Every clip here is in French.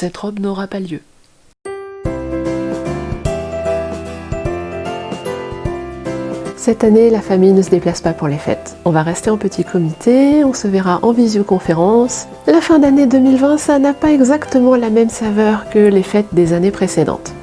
cette robe n'aura pas lieu. Cette année, la famille ne se déplace pas pour les fêtes. On va rester en petit comité, on se verra en visioconférence. La fin d'année 2020, ça n'a pas exactement la même saveur que les fêtes des années précédentes.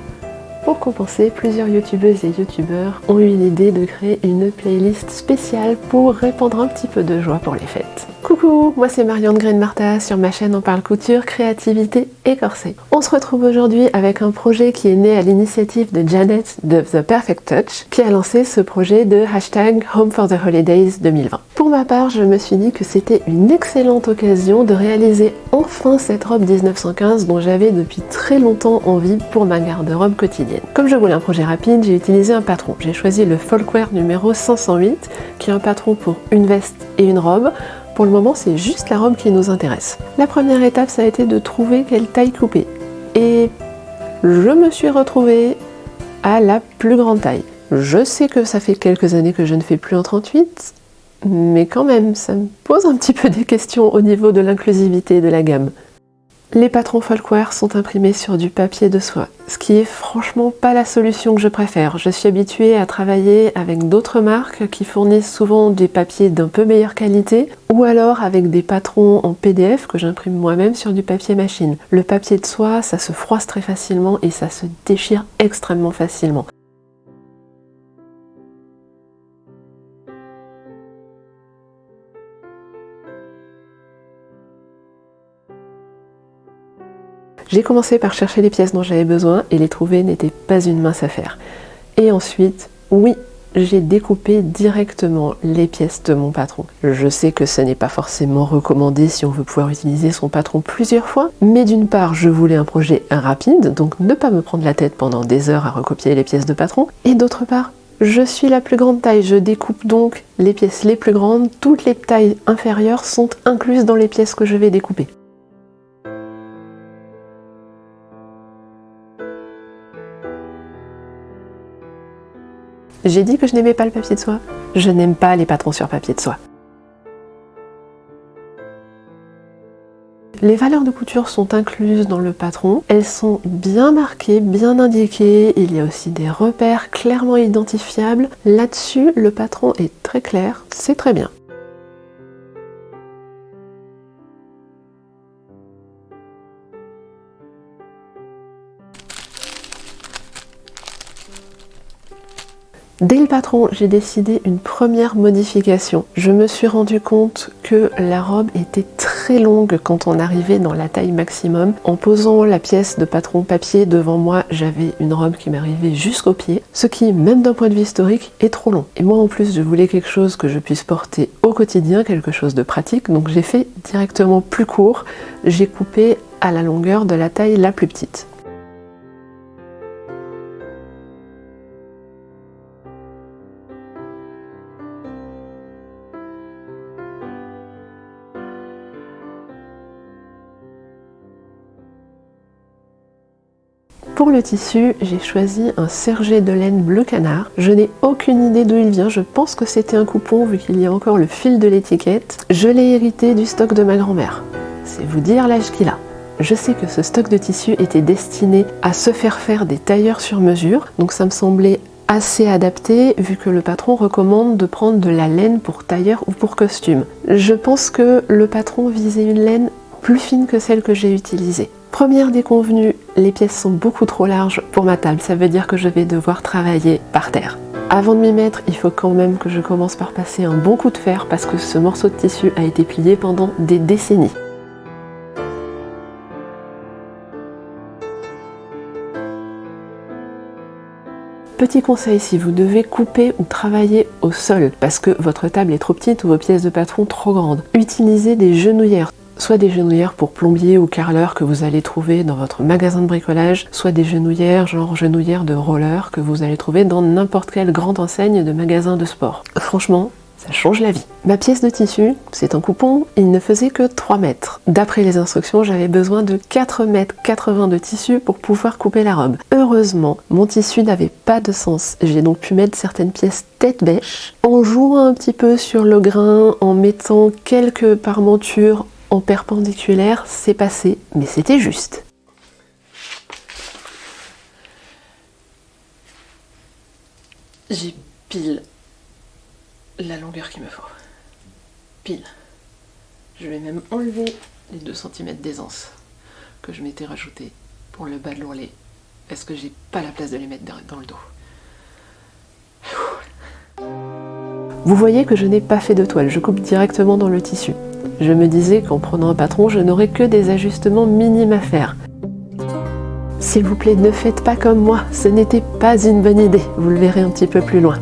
Pour compenser, plusieurs youtubeuses et youtubeurs ont eu l'idée de créer une playlist spéciale pour répandre un petit peu de joie pour les fêtes. Coucou, moi c'est Marianne Green Marta, sur ma chaîne on parle couture, créativité et corset. On se retrouve aujourd'hui avec un projet qui est né à l'initiative de Janet de The Perfect Touch qui a lancé ce projet de hashtag Home for the Holidays 2020. Pour ma part, je me suis dit que c'était une excellente occasion de réaliser enfin cette robe 1915 dont j'avais depuis très longtemps envie pour ma garde-robe quotidienne. Comme je voulais un projet rapide, j'ai utilisé un patron. J'ai choisi le Folkwear numéro 508 qui est un patron pour une veste et une robe pour le moment, c'est juste la robe qui nous intéresse. La première étape, ça a été de trouver quelle taille couper. Et je me suis retrouvée à la plus grande taille. Je sais que ça fait quelques années que je ne fais plus en 38, mais quand même, ça me pose un petit peu des questions au niveau de l'inclusivité de la gamme. Les patrons Folkwear sont imprimés sur du papier de soie, ce qui est franchement pas la solution que je préfère. Je suis habituée à travailler avec d'autres marques qui fournissent souvent des papiers d'un peu meilleure qualité ou alors avec des patrons en PDF que j'imprime moi-même sur du papier machine. Le papier de soie, ça se froisse très facilement et ça se déchire extrêmement facilement. J'ai commencé par chercher les pièces dont j'avais besoin et les trouver n'était pas une mince affaire. Et ensuite, oui, j'ai découpé directement les pièces de mon patron. Je sais que ce n'est pas forcément recommandé si on veut pouvoir utiliser son patron plusieurs fois, mais d'une part, je voulais un projet rapide, donc ne pas me prendre la tête pendant des heures à recopier les pièces de patron, et d'autre part, je suis la plus grande taille, je découpe donc les pièces les plus grandes, toutes les tailles inférieures sont incluses dans les pièces que je vais découper. J'ai dit que je n'aimais pas le papier de soie. Je n'aime pas les patrons sur papier de soie. Les valeurs de couture sont incluses dans le patron. Elles sont bien marquées, bien indiquées. Il y a aussi des repères clairement identifiables. Là-dessus, le patron est très clair. C'est très bien. Dès le patron, j'ai décidé une première modification. Je me suis rendu compte que la robe était très longue quand on arrivait dans la taille maximum. En posant la pièce de patron papier devant moi, j'avais une robe qui m'arrivait jusqu'au pied, ce qui, même d'un point de vue historique, est trop long. Et moi en plus, je voulais quelque chose que je puisse porter au quotidien, quelque chose de pratique, donc j'ai fait directement plus court. J'ai coupé à la longueur de la taille la plus petite. Pour le tissu, j'ai choisi un sergé de laine bleu canard. Je n'ai aucune idée d'où il vient, je pense que c'était un coupon vu qu'il y a encore le fil de l'étiquette. Je l'ai hérité du stock de ma grand-mère. C'est vous dire l'âge qu'il a. Je sais que ce stock de tissu était destiné à se faire faire des tailleurs sur mesure, donc ça me semblait assez adapté vu que le patron recommande de prendre de la laine pour tailleur ou pour costume. Je pense que le patron visait une laine plus fine que celle que j'ai utilisée. Première déconvenue, les pièces sont beaucoup trop larges pour ma table, ça veut dire que je vais devoir travailler par terre. Avant de m'y mettre, il faut quand même que je commence par passer un bon coup de fer parce que ce morceau de tissu a été plié pendant des décennies. Petit conseil, si vous devez couper ou travailler au sol parce que votre table est trop petite ou vos pièces de patron trop grandes, utilisez des genouillères soit des genouillères pour plombier ou carreleur que vous allez trouver dans votre magasin de bricolage, soit des genouillères genre genouillères de roller que vous allez trouver dans n'importe quelle grande enseigne de magasin de sport. Franchement, ça change la vie. Ma pièce de tissu, c'est un coupon, il ne faisait que 3 mètres. D'après les instructions, j'avais besoin de 4 mètres 80 de tissu pour pouvoir couper la robe. Heureusement, mon tissu n'avait pas de sens. J'ai donc pu mettre certaines pièces tête bêche, en jouant un petit peu sur le grain, en mettant quelques parmentures en perpendiculaire, c'est passé, mais c'était juste. J'ai pile la longueur qu'il me faut. Pile. Je vais même enlever les 2 cm d'aisance que je m'étais rajouté pour le bas de l'ourlet parce que j'ai pas la place de les mettre dans le dos. Vous voyez que je n'ai pas fait de toile, je coupe directement dans le tissu. Je me disais qu'en prenant un patron, je n'aurais que des ajustements minimes à faire. S'il vous plaît, ne faites pas comme moi, ce n'était pas une bonne idée, vous le verrez un petit peu plus loin.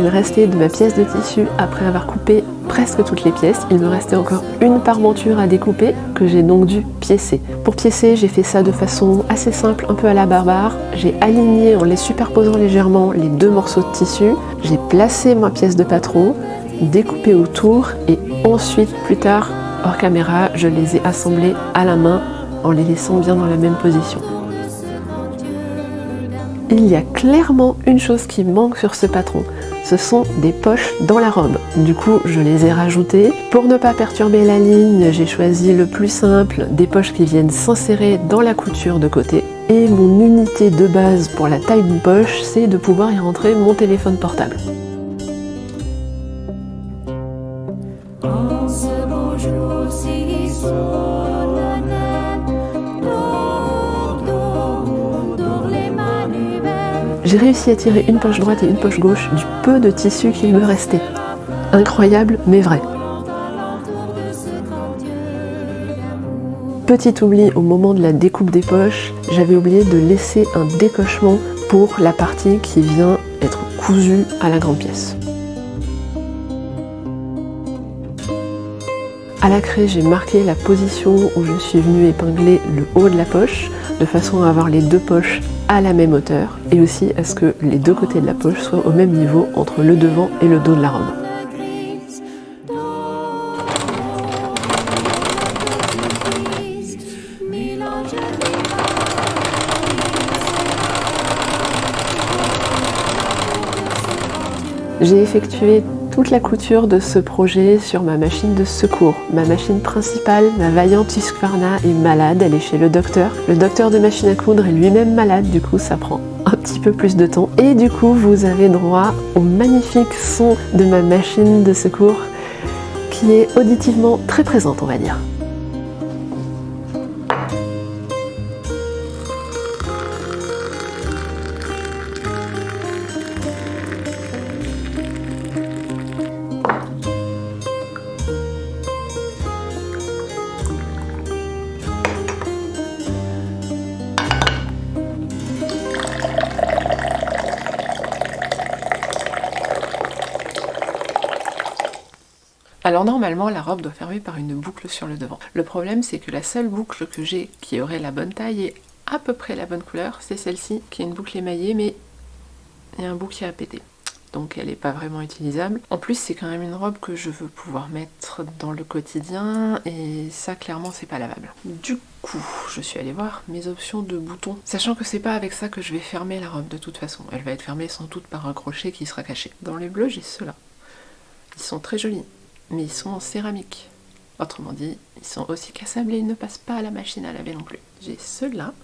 Restait de ma pièce de tissu après avoir coupé presque toutes les pièces. Il me restait encore une parmenture à découper que j'ai donc dû piécer. Pour piécer, j'ai fait ça de façon assez simple, un peu à la barbare. J'ai aligné en les superposant légèrement les deux morceaux de tissu. J'ai placé ma pièce de patron, découpé autour et ensuite, plus tard, hors caméra, je les ai assemblés à la main en les laissant bien dans la même position il y a clairement une chose qui manque sur ce patron. Ce sont des poches dans la robe. Du coup, je les ai rajoutées. Pour ne pas perturber la ligne, j'ai choisi le plus simple, des poches qui viennent s'insérer dans la couture de côté. Et mon unité de base pour la taille d'une poche, c'est de pouvoir y rentrer mon téléphone portable. J'ai réussi à tirer une poche droite et une poche gauche du peu de tissu qu'il me restait. Incroyable, mais vrai. Petit oubli au moment de la découpe des poches, j'avais oublié de laisser un décochement pour la partie qui vient être cousue à la grande pièce. À la craie, j'ai marqué la position où je suis venue épingler le haut de la poche, de façon à avoir les deux poches à la même hauteur et aussi à ce que les deux côtés de la poche soient au même niveau entre le devant et le dos de la robe. J'ai effectué toute la couture de ce projet sur ma machine de secours. Ma machine principale, ma vaillante Husqvarna, est malade, elle est chez le docteur. Le docteur de machine à coudre est lui-même malade, du coup ça prend un petit peu plus de temps. Et du coup, vous avez droit au magnifique son de ma machine de secours qui est auditivement très présente, on va dire. Alors normalement la robe doit fermer par une boucle sur le devant. Le problème c'est que la seule boucle que j'ai qui aurait la bonne taille et à peu près la bonne couleur, c'est celle-ci qui est une boucle émaillée mais il y a un bout qui a pété. Donc elle n'est pas vraiment utilisable. En plus c'est quand même une robe que je veux pouvoir mettre dans le quotidien et ça clairement c'est pas lavable. Du coup je suis allée voir mes options de boutons. Sachant que c'est pas avec ça que je vais fermer la robe de toute façon. Elle va être fermée sans doute par un crochet qui sera caché. Dans les bleus j'ai ceux-là. Ils sont très jolis mais ils sont en céramique. Autrement dit, ils sont aussi cassables et ils ne passent pas à la machine à laver non plus. J'ai ceux-là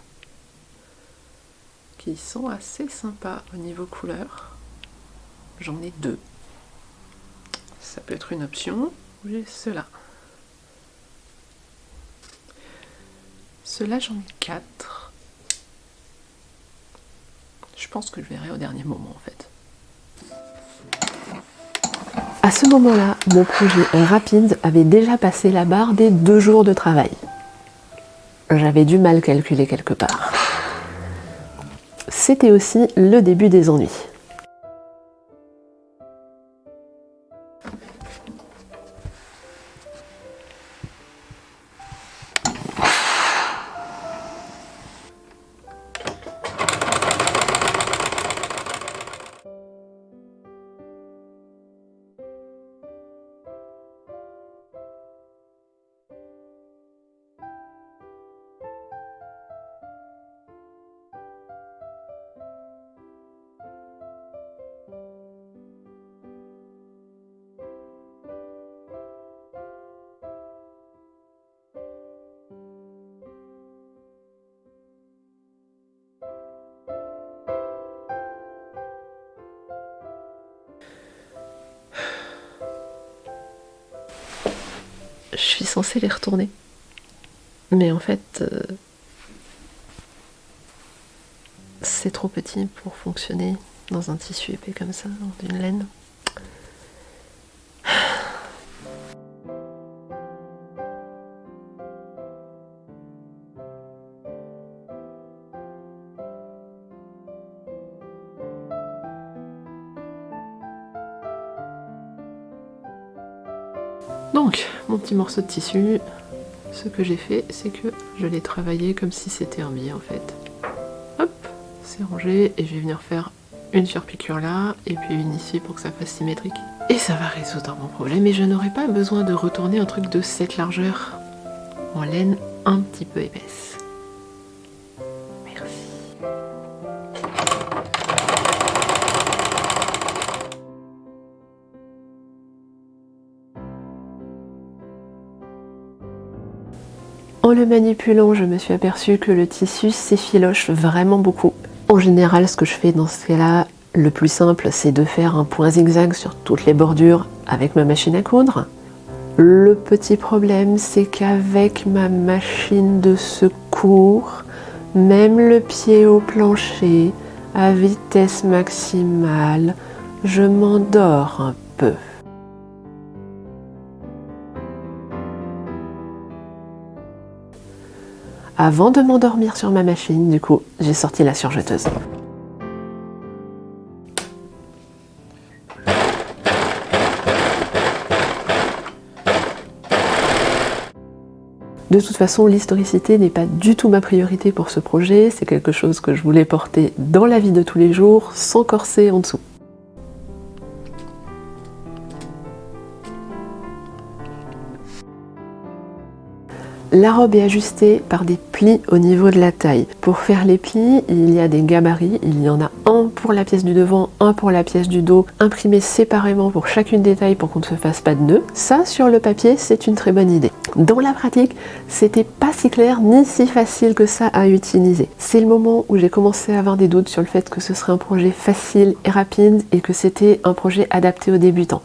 qui sont assez sympas au niveau couleur. J'en ai deux. Ça peut être une option. J'ai ceux-là. Ceux-là, j'en ai quatre. Je pense que je verrai au dernier moment en fait. À ce moment-là, mon projet rapide avait déjà passé la barre des deux jours de travail. J'avais du mal calculer quelque part. C'était aussi le début des ennuis. Je suis censée les retourner. Mais en fait, euh, c'est trop petit pour fonctionner dans un tissu épais comme ça, dans une laine. Donc, mon petit morceau de tissu, ce que j'ai fait, c'est que je l'ai travaillé comme si c'était un billet en fait. Hop, c'est rangé et je vais venir faire une surpiqûre là et puis une ici pour que ça fasse symétrique. Et ça va résoudre mon problème et je n'aurai pas besoin de retourner un truc de cette largeur en laine un petit peu épaisse. En le manipulant, je me suis aperçue que le tissu s'effiloche vraiment beaucoup. En général, ce que je fais dans ce cas-là, le plus simple, c'est de faire un point zigzag sur toutes les bordures avec ma machine à coudre. Le petit problème, c'est qu'avec ma machine de secours, même le pied au plancher, à vitesse maximale, je m'endors un peu. Avant de m'endormir sur ma machine, du coup, j'ai sorti la surjeteuse. De toute façon, l'historicité n'est pas du tout ma priorité pour ce projet, c'est quelque chose que je voulais porter dans la vie de tous les jours, sans corset en dessous. La robe est ajustée par des plis au niveau de la taille. Pour faire les plis, il y a des gabarits. Il y en a un pour la pièce du devant, un pour la pièce du dos, imprimés séparément pour chacune des tailles pour qu'on ne se fasse pas de nœuds. Ça, sur le papier, c'est une très bonne idée. Dans la pratique, c'était pas si clair ni si facile que ça à utiliser. C'est le moment où j'ai commencé à avoir des doutes sur le fait que ce serait un projet facile et rapide et que c'était un projet adapté aux débutants.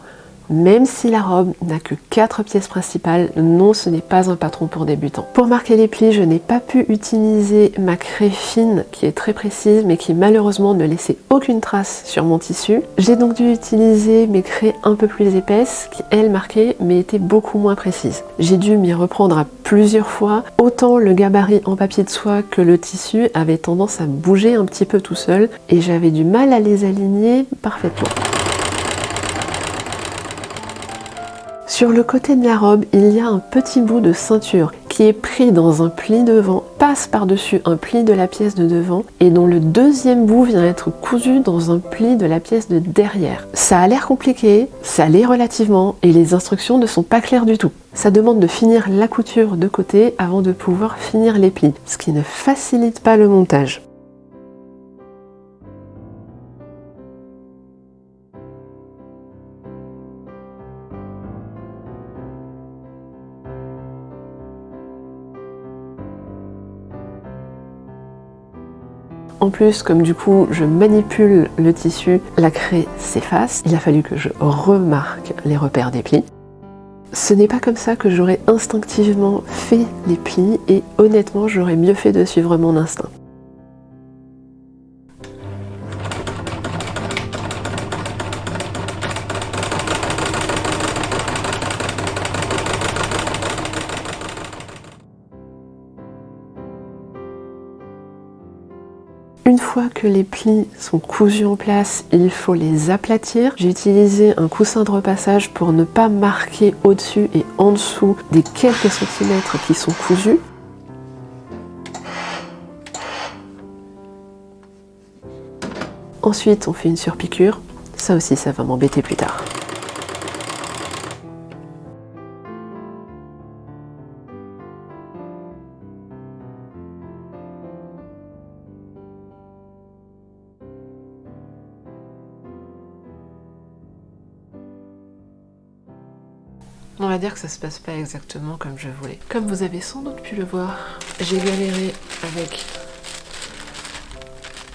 Même si la robe n'a que 4 pièces principales, non ce n'est pas un patron pour débutants. Pour marquer les plis, je n'ai pas pu utiliser ma craie fine qui est très précise mais qui malheureusement ne laissait aucune trace sur mon tissu. J'ai donc dû utiliser mes craies un peu plus épaisses qui elles marquaient mais étaient beaucoup moins précises. J'ai dû m'y reprendre à plusieurs fois, autant le gabarit en papier de soie que le tissu avait tendance à bouger un petit peu tout seul et j'avais du mal à les aligner parfaitement. Sur le côté de la robe, il y a un petit bout de ceinture qui est pris dans un pli devant, passe par-dessus un pli de la pièce de devant et dont le deuxième bout vient être cousu dans un pli de la pièce de derrière. Ça a l'air compliqué, ça l'est relativement et les instructions ne sont pas claires du tout. Ça demande de finir la couture de côté avant de pouvoir finir les plis, ce qui ne facilite pas le montage. En plus, comme du coup je manipule le tissu, la craie s'efface. Il a fallu que je remarque les repères des plis. Ce n'est pas comme ça que j'aurais instinctivement fait les plis et honnêtement j'aurais mieux fait de suivre mon instinct. Les plis sont cousus en place, il faut les aplatir. J'ai utilisé un coussin de repassage pour ne pas marquer au-dessus et en dessous des quelques centimètres qui sont cousus. Ensuite, on fait une surpiqûre. Ça aussi, ça va m'embêter plus tard. Ça se passe pas exactement comme je voulais. Comme vous avez sans doute pu le voir, j'ai galéré avec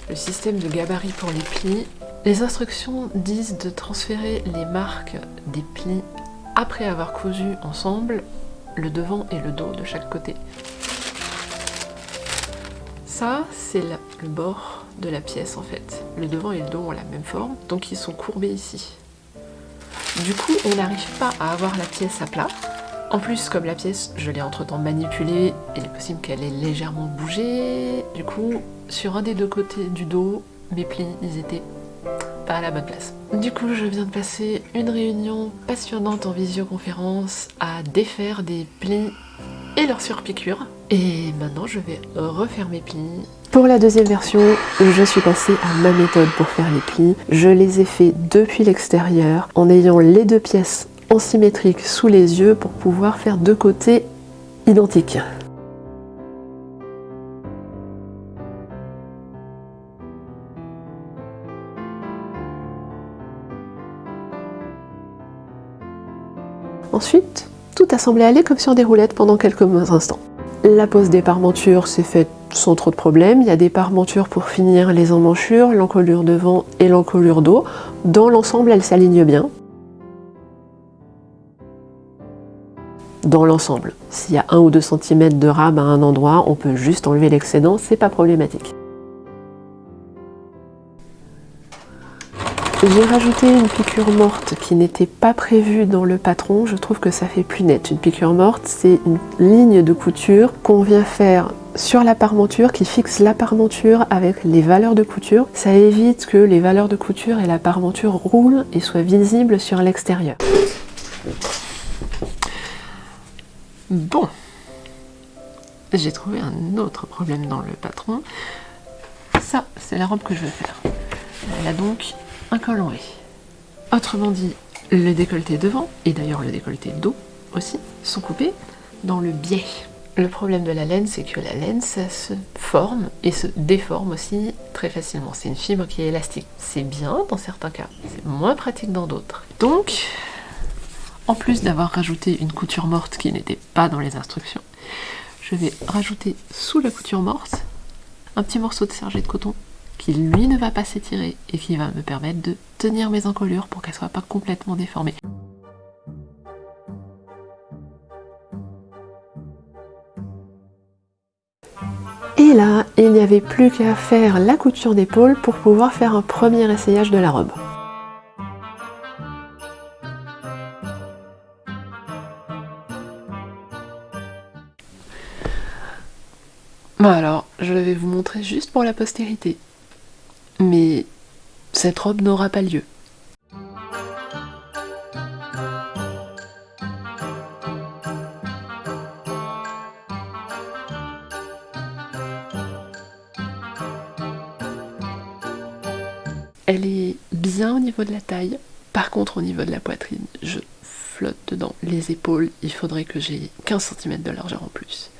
le système de gabarit pour les plis. Les instructions disent de transférer les marques des plis après avoir cousu ensemble. le devant et le dos de chaque côté. Ça, c'est le bord de la pièce en fait. Le devant et le dos ont la même forme, donc ils sont courbés ici. Du coup, on n'arrive pas à avoir la pièce à plat. En plus, comme la pièce, je l'ai entre-temps manipulée, il est possible qu'elle ait légèrement bougé. Du coup, sur un des deux côtés du dos, mes plis, ils étaient pas à la bonne place. Du coup, je viens de passer une réunion passionnante en visioconférence à défaire des plis et leurs surpiqûres. Et maintenant, je vais refaire mes plis. Pour la deuxième version, je suis passée à ma méthode pour faire les plis. Je les ai fait depuis l'extérieur en ayant les deux pièces en symétrique sous les yeux pour pouvoir faire deux côtés identiques. Ensuite, tout a semblé aller comme sur des roulettes pendant quelques instants. La pose des parmentures s'est faite sans trop de problèmes. Il y a des parmentures pour finir les emmanchures, l'encolure devant et l'encolure dos. Dans l'ensemble, elles s'alignent bien. Dans l'ensemble, s'il y a 1 ou 2 cm de rab à un endroit, on peut juste enlever l'excédent, c'est pas problématique. J'ai rajouté une piqûre morte qui n'était pas prévue dans le patron. Je trouve que ça fait plus net. Une piqûre morte, c'est une ligne de couture qu'on vient faire sur la parmenture qui fixe la parmenture avec les valeurs de couture. Ça évite que les valeurs de couture et la parmenture roulent et soient visibles sur l'extérieur. Bon, j'ai trouvé un autre problème dans le patron. Ça, c'est la robe que je vais faire. Elle a donc un col en V. Autrement dit, le décolleté devant, et d'ailleurs le décolleté dos aussi, sont coupés dans le biais. Le problème de la laine, c'est que la laine, ça se forme et se déforme aussi très facilement. C'est une fibre qui est élastique. C'est bien dans certains cas, c'est moins pratique dans d'autres. Donc, en plus d'avoir rajouté une couture morte qui n'était pas dans les instructions, je vais rajouter sous la couture morte un petit morceau de serge de coton qui lui ne va pas s'étirer et qui va me permettre de tenir mes encolures pour qu'elles soient pas complètement déformées. Et là, il n'y avait plus qu'à faire la couture d'épaule pour pouvoir faire un premier essayage de la robe. Bon alors, je vais vous montrer juste pour la postérité mais cette robe n'aura pas lieu. Elle est bien au niveau de la taille, par contre au niveau de la poitrine, je flotte dedans. Les épaules, il faudrait que j'ai 15 cm de largeur en plus.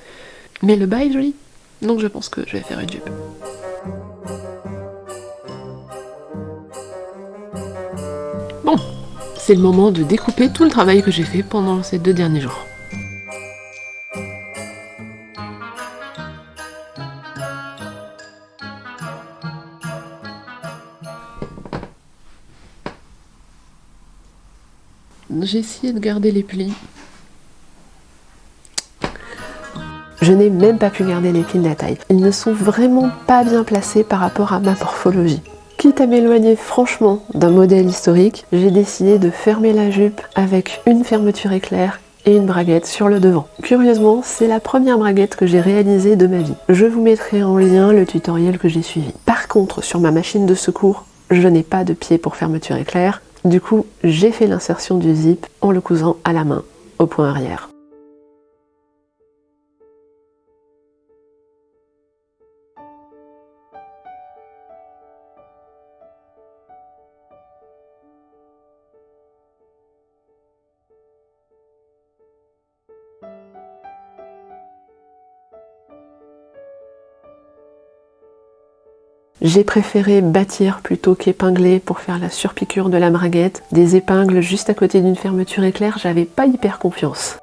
Mais le bas est joli, donc je pense que je vais faire une jupe. C'est le moment de découper tout le travail que j'ai fait pendant ces deux derniers jours. J'ai essayé de garder les plis. Je n'ai même pas pu garder les plis de la taille. Ils ne sont vraiment pas bien placés par rapport à ma morphologie. Quitte à m'éloigner franchement d'un modèle historique, j'ai décidé de fermer la jupe avec une fermeture éclair et une braguette sur le devant. Curieusement, c'est la première braguette que j'ai réalisée de ma vie. Je vous mettrai en lien le tutoriel que j'ai suivi. Par contre, sur ma machine de secours, je n'ai pas de pied pour fermeture éclair. Du coup, j'ai fait l'insertion du zip en le cousant à la main au point arrière. J'ai préféré bâtir plutôt qu'épingler pour faire la surpiqûre de la braguette. Des épingles juste à côté d'une fermeture éclair, j'avais pas hyper confiance.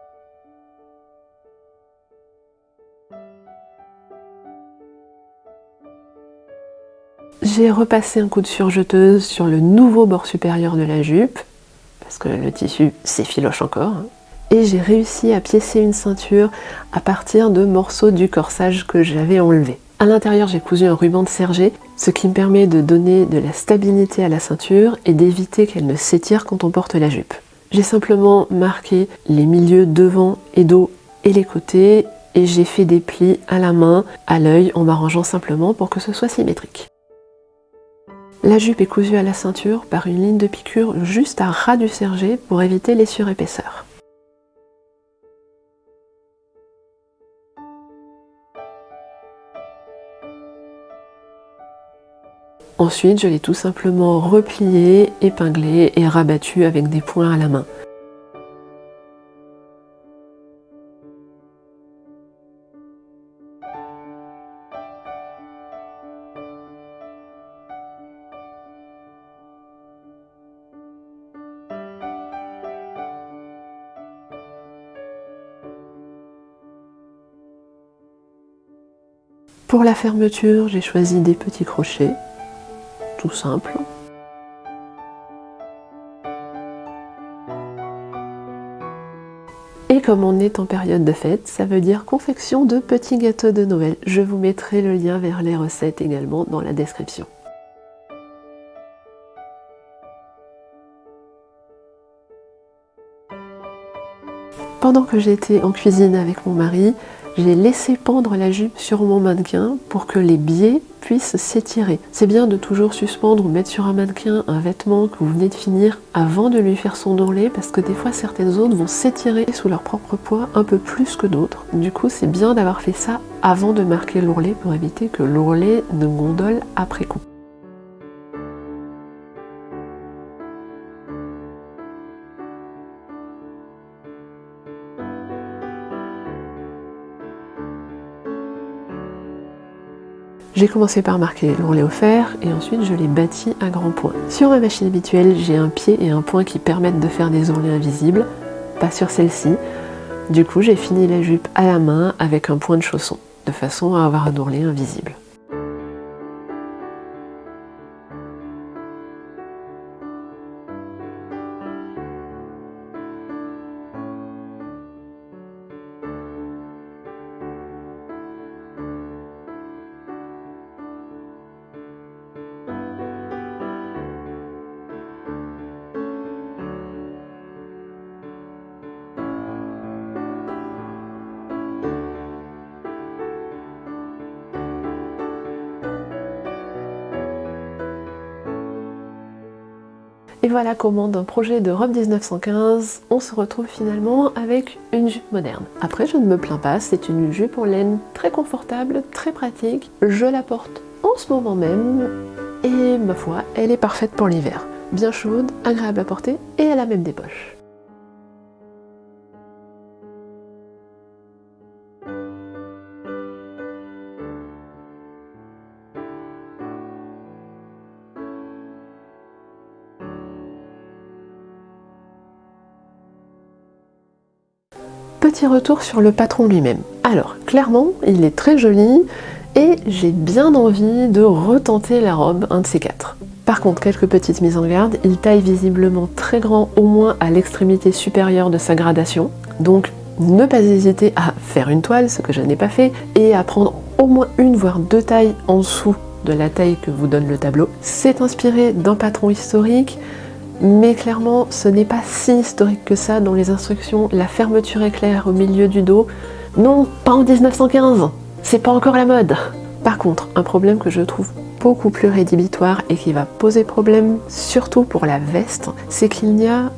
J'ai repassé un coup de surjeteuse sur le nouveau bord supérieur de la jupe, parce que le tissu s'effiloche encore. Hein. et j'ai réussi à piécer une ceinture à partir de morceaux du corsage que j'avais enlevé. À l'intérieur, j'ai cousu un ruban de serger, ce qui me permet de donner de la stabilité à la ceinture et d'éviter qu'elle ne s'étire quand on porte la jupe. J'ai simplement marqué les milieux devant et dos et les côtés et j'ai fait des plis à la main, à l'œil, en m'arrangeant simplement pour que ce soit symétrique. La jupe est cousue à la ceinture par une ligne de piqûre juste à ras du serger pour éviter les surépaisseurs. Ensuite, je l'ai tout simplement replié, épinglé et rabattu avec des points à la main. Pour la fermeture, j'ai choisi des petits crochets, simple. Et comme on est en période de fête, ça veut dire confection de petits gâteaux de Noël. Je vous mettrai le lien vers les recettes également dans la description. Pendant que j'étais en cuisine avec mon mari, j'ai laissé pendre la jupe sur mon mannequin pour que les biais puissent s'étirer. C'est bien de toujours suspendre ou mettre sur un mannequin un vêtement que vous venez de finir avant de lui faire son ourlet parce que des fois certaines zones vont s'étirer sous leur propre poids un peu plus que d'autres. Du coup c'est bien d'avoir fait ça avant de marquer l'ourlet pour éviter que l'ourlet ne gondole après coup. J'ai commencé par marquer l'ourlet au fer et ensuite je l'ai bâti à grands points. Sur ma machine habituelle, j'ai un pied et un point qui permettent de faire des ourlets invisibles, pas sur celle-ci. Du coup, j'ai fini la jupe à la main avec un point de chausson, de façon à avoir un ourlet invisible. Et voilà comment d'un projet de robe 1915, on se retrouve finalement avec une jupe moderne. Après, je ne me plains pas, c'est une jupe en laine très confortable, très pratique. Je la porte en ce moment même et ma foi, elle est parfaite pour l'hiver. Bien chaude, agréable à porter et elle a même des poches. Retour sur le patron lui-même. Alors, clairement, il est très joli et j'ai bien envie de retenter la robe, un de ces quatre. Par contre, quelques petites mises en garde, il taille visiblement très grand au moins à l'extrémité supérieure de sa gradation, donc ne pas hésiter à faire une toile, ce que je n'ai pas fait, et à prendre au moins une voire deux tailles en dessous de la taille que vous donne le tableau. C'est inspiré d'un patron historique, mais clairement ce n'est pas si historique que ça dans les instructions, la fermeture éclair au milieu du dos, non, pas en 1915, c'est pas encore la mode. Par contre, un problème que je trouve beaucoup plus rédhibitoire et qui va poser problème surtout pour la veste, c'est qu'il n'y a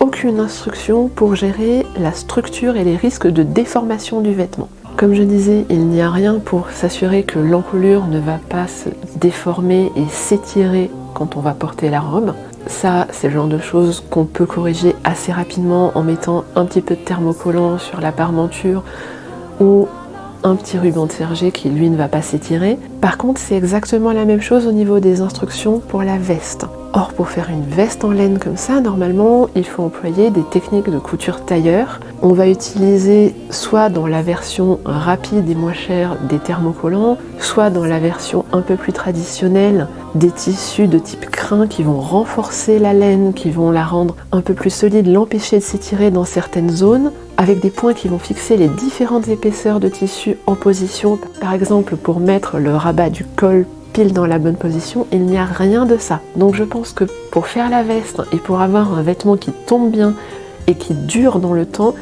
aucune instruction pour gérer la structure et les risques de déformation du vêtement. Comme je disais, il n'y a rien pour s'assurer que l'encolure ne va pas se déformer et s'étirer quand on va porter la robe. Ça, c'est le genre de choses qu'on peut corriger assez rapidement en mettant un petit peu de thermocollant sur la parmenture ou un petit ruban de serger qui lui ne va pas s'étirer. Par contre, c'est exactement la même chose au niveau des instructions pour la veste. Or pour faire une veste en laine comme ça, normalement il faut employer des techniques de couture tailleur. On va utiliser soit dans la version rapide et moins chère des thermocollants, soit dans la version un peu plus traditionnelle des tissus de type crin qui vont renforcer la laine, qui vont la rendre un peu plus solide, l'empêcher de s'étirer dans certaines zones, avec des points qui vont fixer les différentes épaisseurs de tissu en position. Par exemple pour mettre le rabat du col pile dans la bonne position, il n'y a rien de ça. Donc je pense que pour faire la veste et pour avoir un vêtement qui tombe bien et qui dure dans le temps,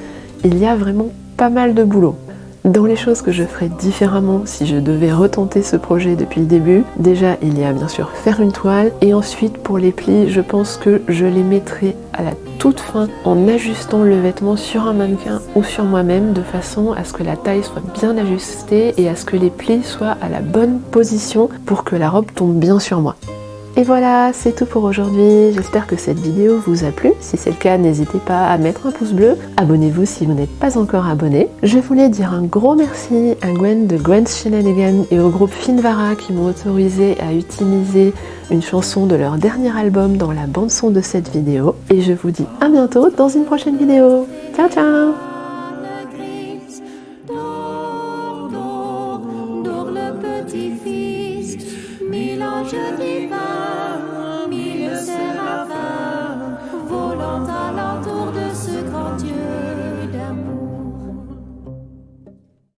il y a vraiment pas mal de boulot. Dans les choses que je ferais différemment si je devais retenter ce projet depuis le début, déjà il y a bien sûr faire une toile et ensuite pour les plis je pense que je les mettrai à la toute fin en ajustant le vêtement sur un mannequin ou sur moi-même de façon à ce que la taille soit bien ajustée et à ce que les plis soient à la bonne position pour que la robe tombe bien sur moi. Et voilà, c'est tout pour aujourd'hui. J'espère que cette vidéo vous a plu. Si c'est le cas, n'hésitez pas à mettre un pouce bleu. Abonnez-vous si vous n'êtes pas encore abonné. Je voulais dire un gros merci à Gwen de Gwen's Shenanigan et au groupe Finvara qui m'ont autorisé à utiliser une chanson de leur dernier album dans la bande son de cette vidéo. Et je vous dis à bientôt dans une prochaine vidéo. Ciao ciao